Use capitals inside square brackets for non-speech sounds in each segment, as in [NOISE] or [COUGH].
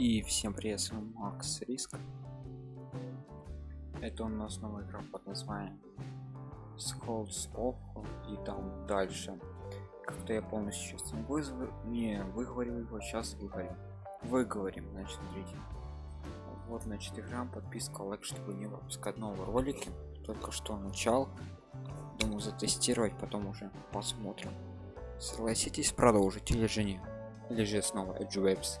И всем привет, с вами Макс Риск. Это у нас новая игра под названием Skulls of и там дальше. Как-то я полностью сейчас не, вызв... не выговорил его, сейчас выговорим. Выговорим, значит, смотрите. Вот, значит, игра, подписка, лайк, чтобы не выпускать новые ролики. Только что начал. Думаю затестировать, потом уже посмотрим. Согласитесь продолжить или же не? Или же снова Edge Webs.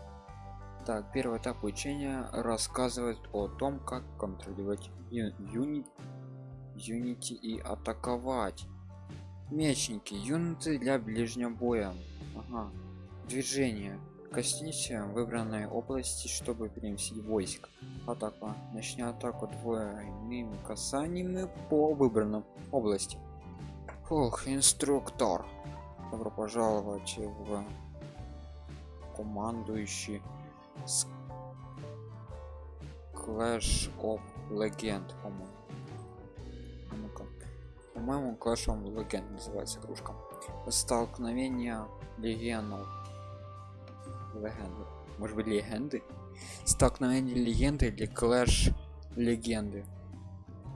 Так, первый этап учения рассказывает о том, как контролировать юнит, юнити и атаковать. Мечники, юниты для ближнего боя. Ага. Движение. Коснись выбранной области, чтобы переместить войск. Атака. Начни атаку двойными касаниями по выбранной области. Ох, инструктор. Добро пожаловать в командующий Clash of Legend, по-моему. По-моему, Clash of Legend называется кружка. Столкновение легендов. Легенды. Может быть, легенды? Столкновение легенды или Clash легенды.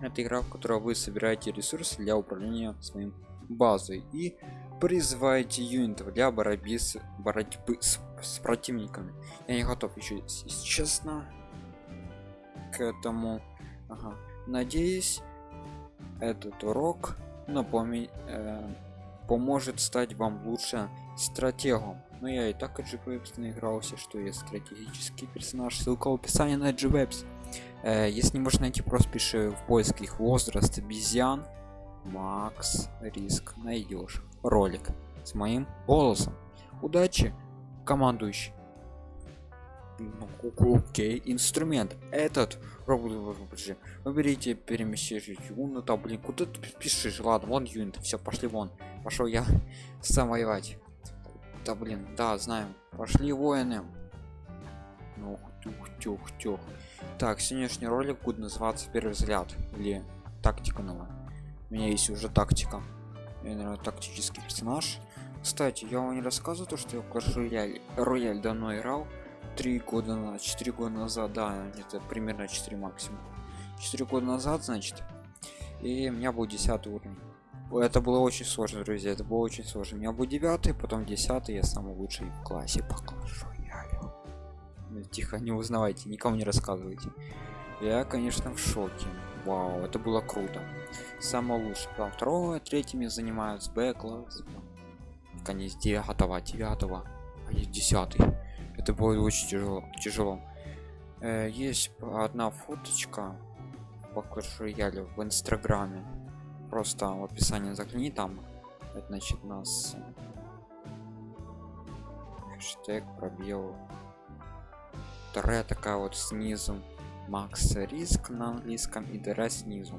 Это игра, в которой вы собираете ресурсы для управления своим базой и призываете юнитов для борьбы с, борьбы с, с противниками. Я не готов еще честно к этому. Ага. надеюсь этот урок напомни э, поможет стать вам лучше стратегом. Но я и так GWebs наигрался что я стратегический персонаж. Ссылка в описании на GWebs э, если не можешь найти просто пиши в поиске их возраст обезьян макс риск. Найдешь ролик с моим голосом. Удачи командующий. Ну, окей инструмент. Этот робот выберите перемещение юнита блин куда ты пишешь ладно вон юнит все пошли вон. Пошел я [LAUGHS] сам воевать да блин да знаем. Пошли воины. Ну тюх тюх тюх так сегодняшний ролик будет называться первый взгляд или тактика новая у меня есть уже тактика. Я, наверное, тактический персонаж кстати я вам не рассказываю то что я в Clash Royale, Royale давно играл три года на 4 года назад да это примерно 4 максимум. 4 года назад значит и у меня был 10 уровень. Это было очень сложно друзья это было очень сложно. У меня был 9 потом 10 я самый лучший в классе по Clash Royale ну, тихо не узнавайте никому не рассказывайте. Я конечно в шоке. Вау это было круто. Самое лучшее. Там второго третьими занимаются бэкласс конец девятого девятого а есть десятый. Это будет очень тяжело тяжело. Э, есть одна фоточка по Clash в инстаграме. Просто в описании загляни там это значит нас хэштег пробел. Вторая такая вот снизу. Макс риск на английском и дыра снизу.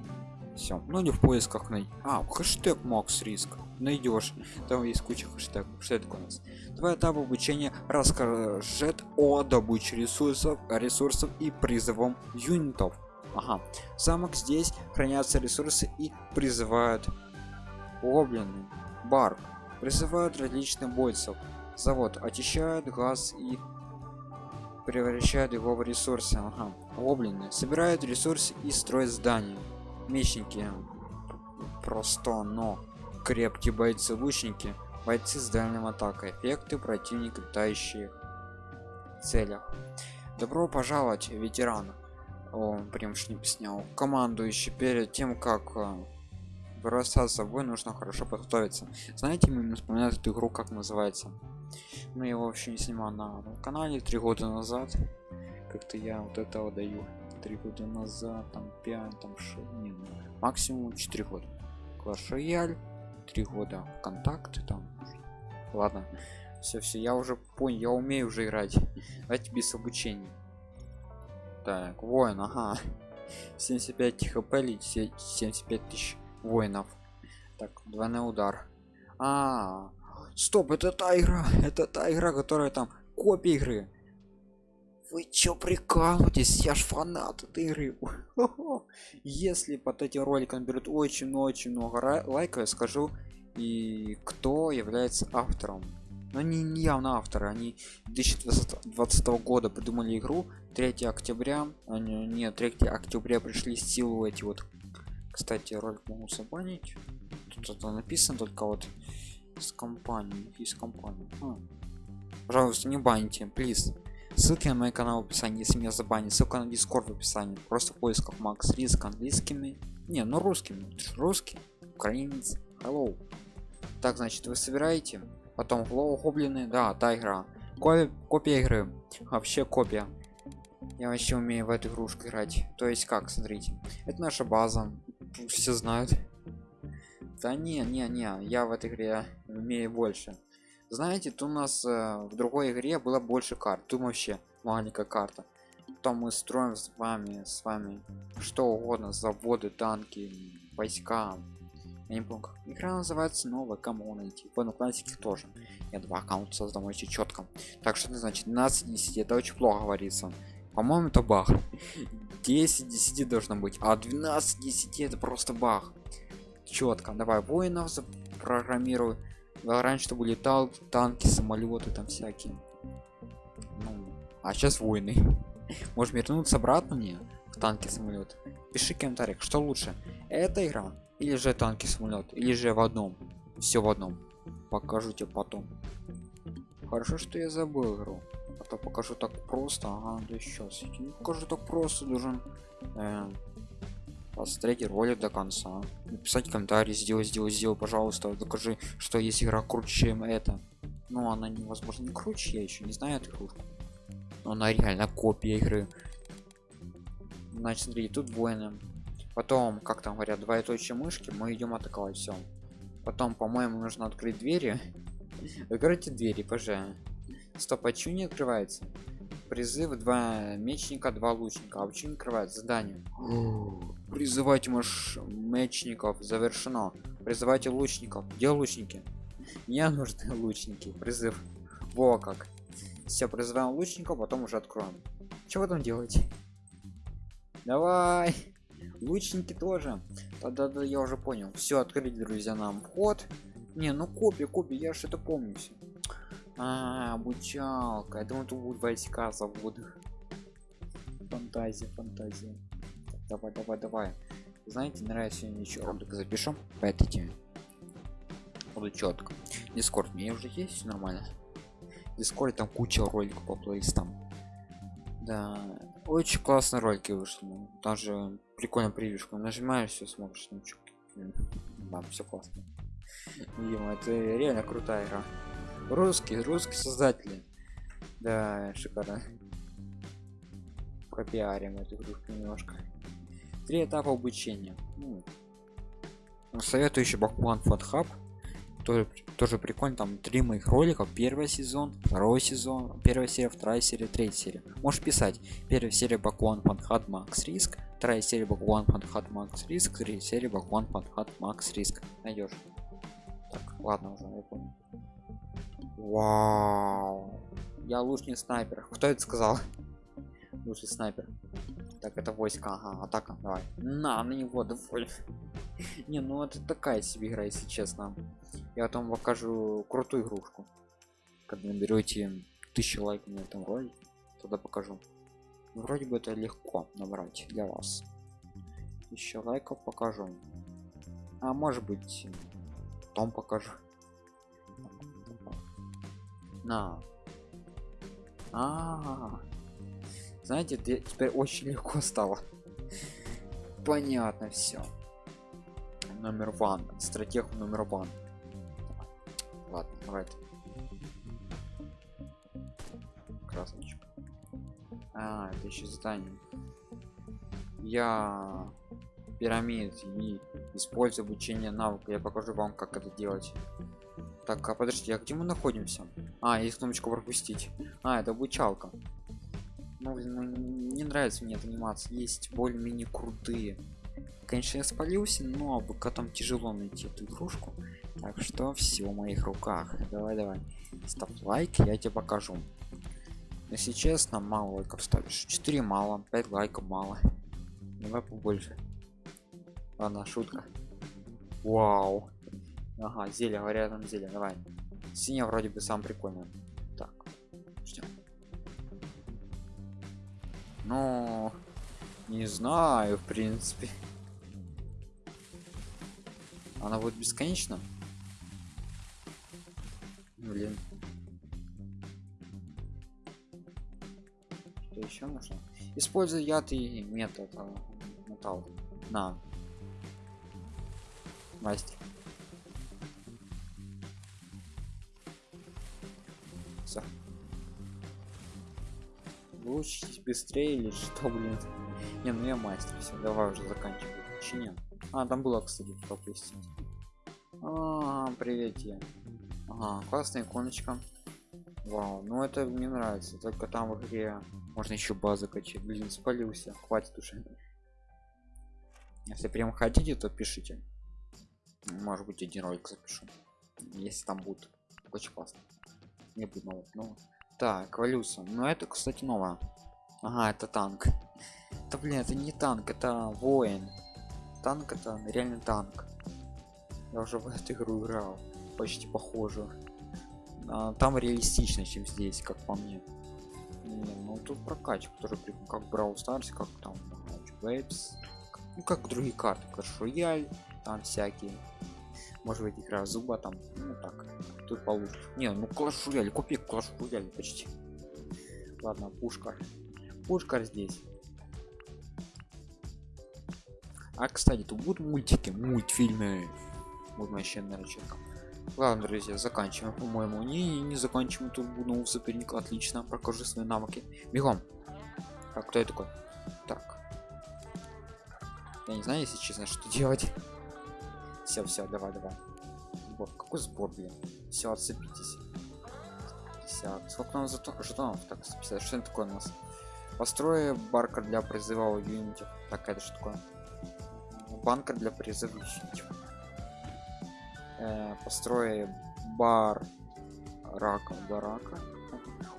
Все ну не в поисках на а хэштег макс риск найдешь. Там есть куча хэштегов. Что это у нас? Два этапа обучения расскажет о добыче ресурсов ресурсов и призывом юнитов. Ага. Замок здесь хранятся ресурсы и призывают гоблины. Бар. Призывают различных бойцев завод очищают газ и превращают его в ресурсы. Ага. гоблины. Собирают ресурсы и строят здания. Мечники. Просто но крепкие бойцы лучники бойцы с дальним атакой эффекты противника летающих целях. Добро пожаловать ветеран. О прям не снял командующий перед тем как э, бросаться с собой нужно хорошо подготовиться. Знаете мне вспоминают эту игру как называется? Ну я вообще не снимал на канале три года назад. Как-то я вот этого даю. Три года назад там 5 там 6 не, ну, максимум 4 года. Clash Royale три года контакты там. Ладно все все я уже понял я умею уже играть. Давайте без обучения так воин ага. [LAUGHS] 75 хп 75 тысяч воинов. Так двойной удар. А стоп это та игра это та игра которая там копия игры вы чё прикалываетесь? Я ж фанат этой игры. [LAUGHS] Если под этим роликом берут очень очень много лайков, я скажу и кто является автором. но они не явно авторы они 2020 года придумали игру 3 октября они, нет 3 октября пришли в силу эти вот кстати ролик могу забанить тут это написано только вот с компанией из компании а. пожалуйста не баньте плиз ссылки на мой канал в описании если меня забанить ссылка на дискорд в описании. Просто в поисках макс риск английскими. Не ну русскими русский. Украинец. Hello. Так значит вы собираете. Потом Glow гоблины да та игра. Ко копия игры. Вообще копия. Я вообще умею в эту игрушку играть. То есть как смотрите. Это наша база. Все знают. Да не не не. Я в этой игре умею больше знаете тут у нас э, в другой игре было больше карт. Тут вообще маленькая карта. Там мы строим с вами с вами что угодно заводы танки войска. Я не помню как игра называется новая коммунити в классике тоже. Я два аккаунта создам очень четко так что это значит 12 10 это очень плохо говорится. По-моему это баг 10 10 должно быть а 12 10 это просто баг четко давай воинов запрограммирую раньше чтобы летал танки самолеты там всякие. Ну, а сейчас войны. [LAUGHS] Может вернуться обратно мне в танки самолет. Пиши в комментариях что лучше эта игра или же танки самолет или же в одном. Все в одном. Покажу тебе потом. Хорошо что я забыл игру. А то покажу так просто. Ага да сейчас покажу так просто должен э, посмотреть ролик до конца. Написать комментарий сделай сделай сделай пожалуйста. Докажи что есть игра круче чем это ну она невозможно не круче я еще не знаю эту игрушку. Но она реально копия игры. Значит смотри тут воины потом как там говорят двоеточие мышки мы идем атаковать все потом по-моему нужно открыть двери. [LAUGHS] Откройте двери пожалуйста. Стоп а не открывается призыв два мечника два лучника. А почему не открывается задание призывать маш мечников завершено. Призывайте лучников. Где лучники? Мне нужны лучники. Призыв. Во как. Все призываем лучников потом уже откроем. Что вы там делаете? Давай. Лучники тоже. Тогда да, я уже понял. Все открыть друзья нам вход. Не ну копия копия я это помню все а, обучалка. Я думаю тут будут войска заводы фантазия фантазия. Давай давай давай. Знаете нравится еще ролик запишем по этой теме. Буду четко. Дискорд мне уже есть нормально. Дискорд там куча роликов по плейлистам. Да очень классные ролики вышли. Даже прикольно превьюшку нажимаешь все смотришь ну да все классно. Видимо, это реально крутая игра русский русский создатели. Да шикарно. Пропиарим эту игрушку немножко. Три этапа обучения. Ну, советую еще бакуан фатхаб тоже, тоже прикольно. Там три моих роликов первый сезон второй сезон первая серия вторая серия третья серия. Можешь писать. Первая серия бакуан фанхат макс риск вторая серия бакуан фанхат макс риск третья серия бакуан фанхат макс риск найдешь. Так ладно уже я понял вау. Я лучший снайпер. [LAUGHS] Кто это сказал? Лучший снайпер. Так это войска ага атака. Давай. На на него доволь [LAUGHS] не ну это такая себе игра если честно. Я потом покажу крутую игрушку. Когда наберете тысячу лайков на этом ролике тогда покажу. Вроде бы это легко набрать для вас. Еще лайков покажу. А может быть потом покажу на а, -а, -а. знаете теперь очень легко стало. Понятно все номер ван. Стратег номер ван. Ладно давай. Красночка. А это еще задание. Я пирамид и использую обучение навыка я покажу вам как это делать. Так а подожди а где мы находимся? А есть кнопочку пропустить а это обучалка. Ну, ну не нравится мне анимация. Есть более-менее крутые. Конечно я спалился но пока там тяжело найти эту игрушку. Так что все в моих руках. Давай давай ставь лайк я тебе покажу. Если честно мало лайков ставишь. 4 мало 5 лайков мало. Давай побольше ладно шутка вау ага зелье говорят там зелье давай Синяя вроде бы сам прикольный. Так, ждем. Ну, не знаю, в принципе. Она будет бесконечно? Блин. Что еще нужно? Используй яд и метод а, металл. На. Мастер. Все. Вы учитесь быстрее или что, блин? Не, ну я мастер, все, давай уже заканчивай. Чиня. А, там было, кстати, пропустить. А, привет я. Ага, классная иконочка. Вау, ну это мне нравится. Только там в игре можно еще базы качать. Блин, спалился. Хватит уже. Если прям хотите, то пишите. Может быть один ролик запишу. Если там будет. Очень классно. Не будет нового. Ну, так, эволюция. Ну это, кстати, новая. Ага, это танк. Да блин, это не танк, это воин. Танк это реально танк. Я уже в эту игру играл. Почти похоже. А, там реалистично, чем здесь, как по мне. Не, ну тут прокачка тоже как Brawl Stars, как там Waves. Ну как другие карты, Clash Royale, там всякие. Может быть игра зуба там, ну так. Тут получше. Не, ну Clash Royale, купи Clash Royale почти. Ладно, пушка. Пушка здесь. А кстати, тут будут мультики, мультфильмы. Вот вообще наверное. Ладно, друзья, заканчиваем, по-моему. Не, не заканчиваем тут буду соперника. Отлично, покажу свои навыки. Бегом. Так, кто я такой? Так. Я не знаю, если честно, что делать. Все, все, давай, давай. Сбор. Какой сбор, блин? Все, отцепитесь. 50. Сколько нам зато жетонов? Так, 150. Что это такое у нас? Построй баркер для призыва юнитов. Так, это что такое? Банкер для призыва юнитов э, построй бар рака барака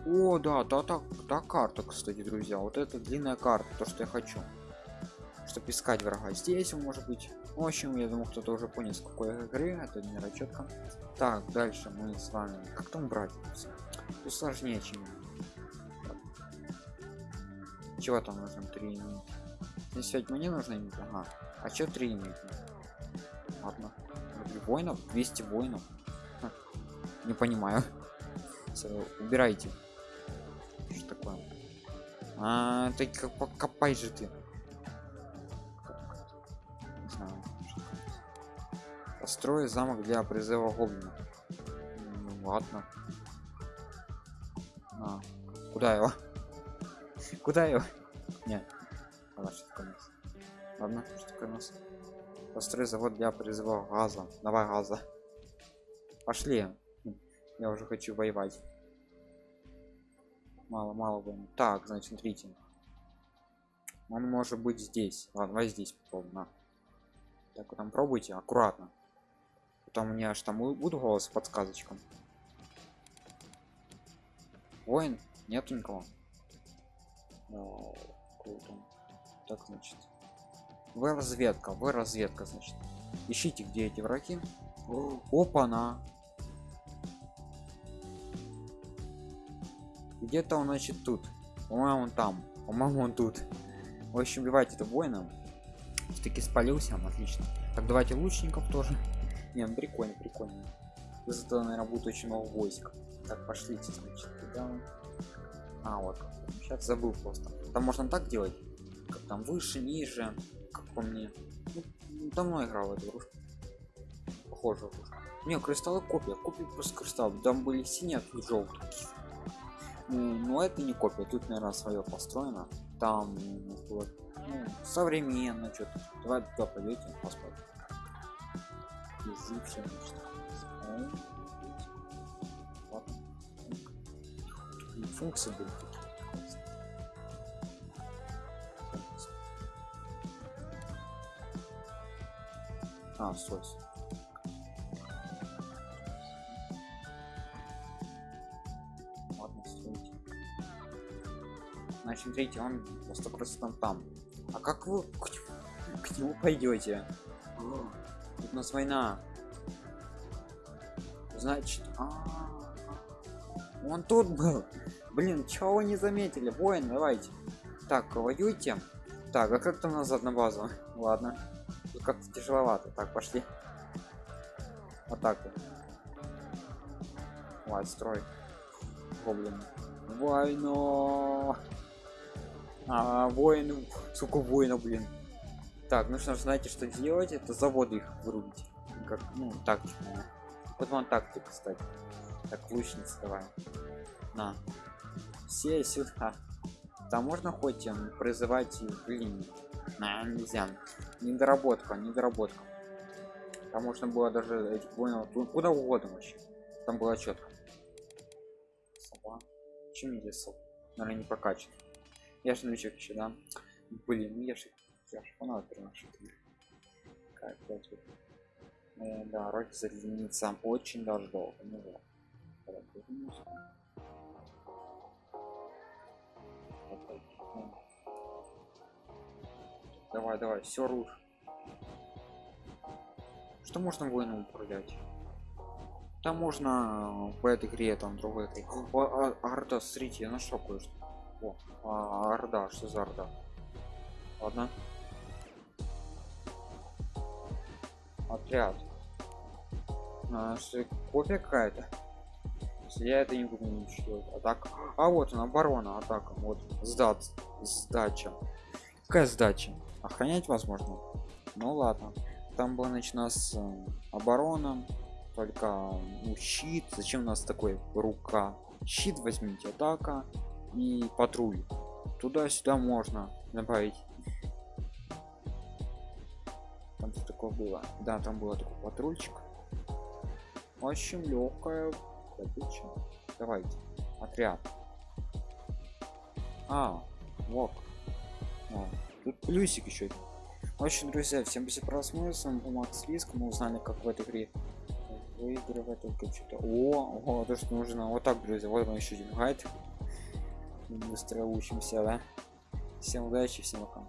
о да да так да карта кстати друзья вот это длинная карта то что я хочу чтобы искать врага здесь может быть в общем я думаю кто-то уже понял с какой игры это не расчетка так дальше мы с вами как там брать? Тут сложнее чем чего там нужно 3 минуты? Если мне нужно ага. А что 3 минуты ладно. Воинов 200 воинов. Ха, не понимаю. [LAUGHS] Все, убирайте. Что такое? А как покопай же ты построй замок для призыва гоблина. Ну, ладно. А, куда его? [LAUGHS] Куда его? Нет. Ладно что такое нас ладно что такое нас построй завод для призыва газа. Давай газа. Пошли. Я уже хочу воевать. Мало мало войны так значит смотрите. Он может быть здесь. Ладно давай здесь попробуем на. так вот там пробуйте. Аккуратно потом у меня аж там буду голос подсказочкам воин нету никого. О, круто. Так значит. Вы разведка вы разведка значит. Ищите где эти враги. Опа на где-то он значит тут. По-моему он там. По-моему он тут. В общем убивайте это воином таки спалился отлично. Так давайте лучников тоже не ну прикольно прикольно. Зато наверное будет очень много войск. Так пошлите значит туда. А вот. Сейчас забыл просто. Там можно так делать? Как там выше ниже? По мне. Ну, давно играл в эту игрушку похоже не кристаллы копия. Копия просто кристалл. Там были синие а тут желтые ну, но это не копия. Тут наверное свое построено. Там вот, ну, современно что-то. Давай туда пойдете посмотрим язык все функции были А, сос. Ладно, стойте. Значит, смотрите, он по сто процентов там. А как вы к нему пойдете? У нас война. Значит, а, -а, -а Он тут был. Блин, чего вы не заметили? Воин, давайте. Так, воюйте. Так, а как там назад на базу? Ладно. Тут как-то тяжеловато. Так, пошли. Атака. Давай, строй. Гоблин. Войно. А, воин. Сука, воина, блин. Так, ну что знаете, что делать? Это заводы их вырубить. Как, ну, тактику. Вот вам тактика, кстати. Так, лучница давай. На. Все сюда. Там можно хоть им призывать в линии? На, нельзя. Недоработка, недоработка. Там можно было даже этих воинов ту- куда угодно вообще. Там было четко. Сова. Чем я? Наверное, не прокачан. Я же новичок еще, да? Блин, ну я же я же фанат приношу. Тут? Э, да, ролик зарядиться очень даже долго. Ну вот. Давай, давай, все руш. Что можно воином управлять? Там можно э, в этой игре, там другой игре. О, а, Орда, смотрите, я нашел кое-что. О, а, Орда, что за Орда? Ладно. Отряд. А, что, копия какая-то? Я это не буду ничего. А так. А вот она, оборона, атака. Вот. Сдат. Сдача. Какая сдача? Охранять возможно? Ну ладно. Там было начинать с э, оборона. Только ну, щит. Зачем у нас такой рука? Щит возьмите, атака и патруль. Туда-сюда можно добавить. Там что такое было? Да, там было такой патрульчик. Очень легкая. Давайте. Отряд. А, вот. О, тут плюсик еще. В общем, друзья, всем спасибо просмотр. С вами Макс Лиск. Мы узнали, как в этой игре выигрывать только что-то. О, о, то, что нужно. Вот так, друзья. Вот вам еще один гайд. Быстро учимся, да? Всем удачи, всем пока.